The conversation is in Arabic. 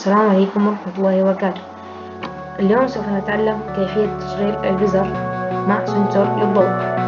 السلام عليكم ورحمة الله وبركاته. اليوم سوف نتعلم كيفية تشغيل البزر مع سنسور للضوء.